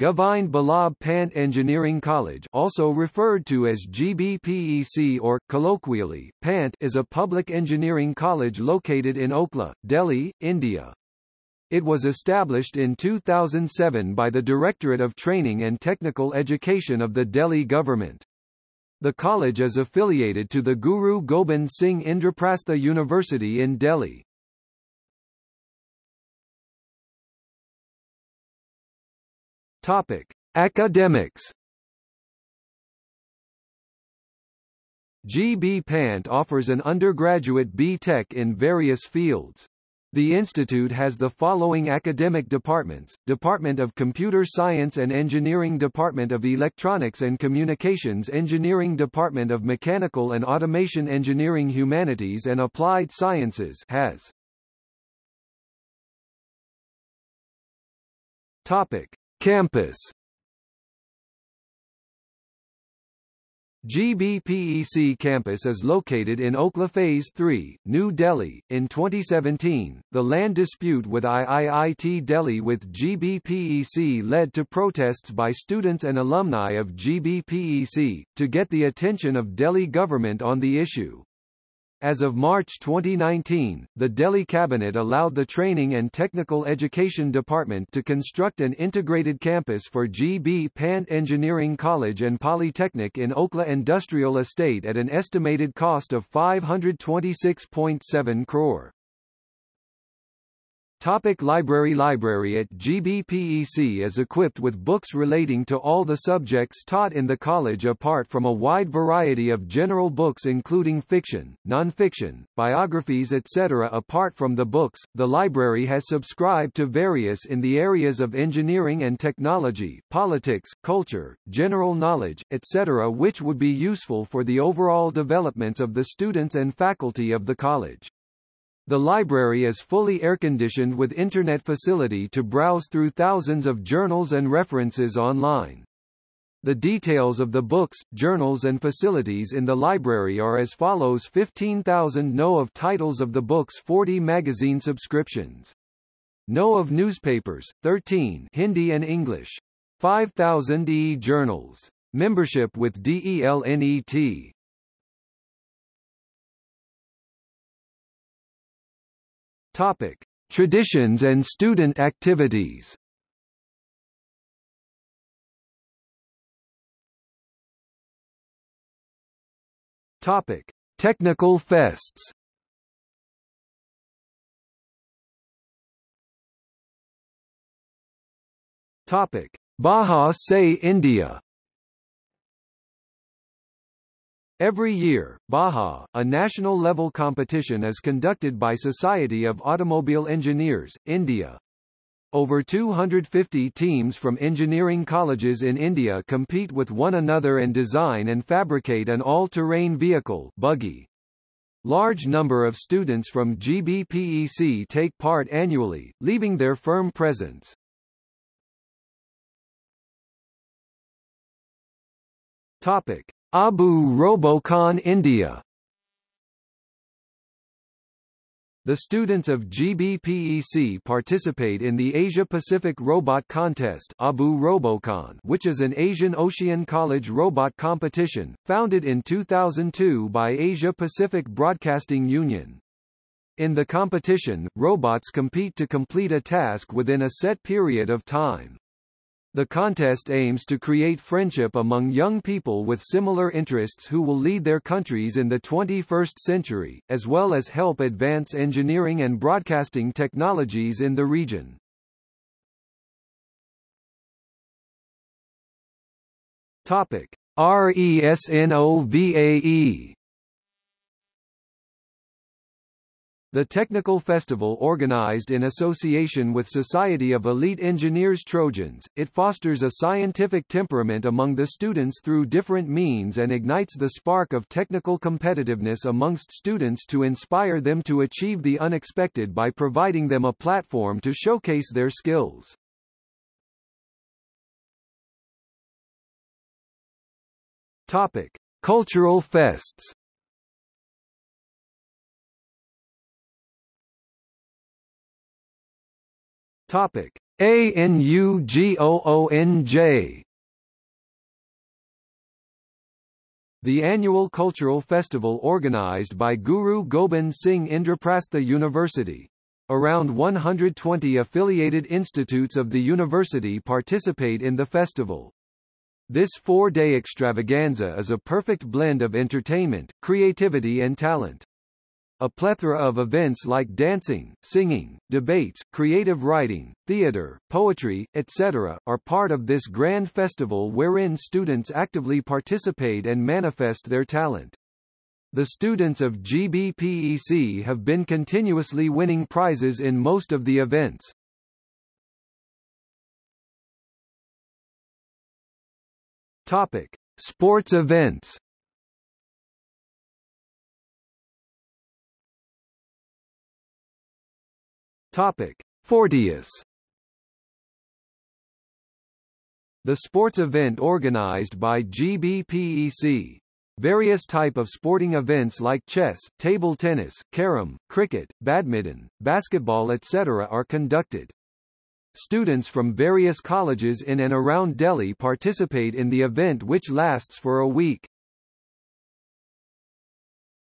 Govind Ballabh Pant Engineering College also referred to as GBPEC or, colloquially, Pant is a public engineering college located in Okhla, Delhi, India. It was established in 2007 by the Directorate of Training and Technical Education of the Delhi government. The college is affiliated to the Guru Gobind Singh Indraprastha University in Delhi. Topic: Academics. GB Pant offers an undergraduate B.Tech in various fields. The institute has the following academic departments, Department of Computer Science and Engineering Department of Electronics and Communications Engineering Department of Mechanical and Automation Engineering Humanities and Applied Sciences has. Topic. Campus GBPEC campus is located in Okhla Phase 3, New Delhi. In 2017, the land dispute with IIIT Delhi with GBPEC led to protests by students and alumni of GBPEC, to get the attention of Delhi government on the issue. As of March 2019, the Delhi Cabinet allowed the Training and Technical Education Department to construct an integrated campus for GB Pant Engineering College and Polytechnic in Okhla Industrial Estate at an estimated cost of 526.7 crore. Topic library Library at GBPEC is equipped with books relating to all the subjects taught in the college apart from a wide variety of general books including fiction, non-fiction, biographies etc. Apart from the books, the library has subscribed to various in the areas of engineering and technology, politics, culture, general knowledge, etc. which would be useful for the overall developments of the students and faculty of the college. The library is fully air-conditioned with internet facility to browse through thousands of journals and references online. The details of the books, journals and facilities in the library are as follows 15,000 No of titles of the books 40 magazine subscriptions. No of newspapers, 13 Hindi and English. 5,000 e-journals. Membership with DELNET. Topic: Traditions and student activities. Topic: Technical fests. Topic: Baja SAE India. Every year, Baja, a national-level competition is conducted by Society of Automobile Engineers, India. Over 250 teams from engineering colleges in India compete with one another and design and fabricate an all-terrain vehicle buggy. Large number of students from GBPEC take part annually, leaving their firm presence. Topic. Abu Robocon India The students of GBPEC participate in the Asia-Pacific Robot Contest Abu Robocon which is an Asian Ocean College robot competition, founded in 2002 by Asia-Pacific Broadcasting Union. In the competition, robots compete to complete a task within a set period of time. The contest aims to create friendship among young people with similar interests who will lead their countries in the 21st century, as well as help advance engineering and broadcasting technologies in the region. Topic: RESNOVAE The technical festival organized in association with Society of Elite Engineers Trojans, it fosters a scientific temperament among the students through different means and ignites the spark of technical competitiveness amongst students to inspire them to achieve the unexpected by providing them a platform to showcase their skills. Topic: Cultural fests Topic: ANUGOONJ The annual cultural festival organized by Guru Gobind Singh Indraprastha University. Around 120 affiliated institutes of the university participate in the festival. This four-day extravaganza is a perfect blend of entertainment, creativity and talent. A plethora of events like dancing, singing, debates, creative writing, theater, poetry, etc., are part of this grand festival wherein students actively participate and manifest their talent. The students of GBPEC have been continuously winning prizes in most of the events. Topic: Sports events. Topic: Fortius. The sports event organized by GBPEC. Various type of sporting events like chess, table tennis, carom, cricket, badminton, basketball etc. are conducted. Students from various colleges in and around Delhi participate in the event which lasts for a week.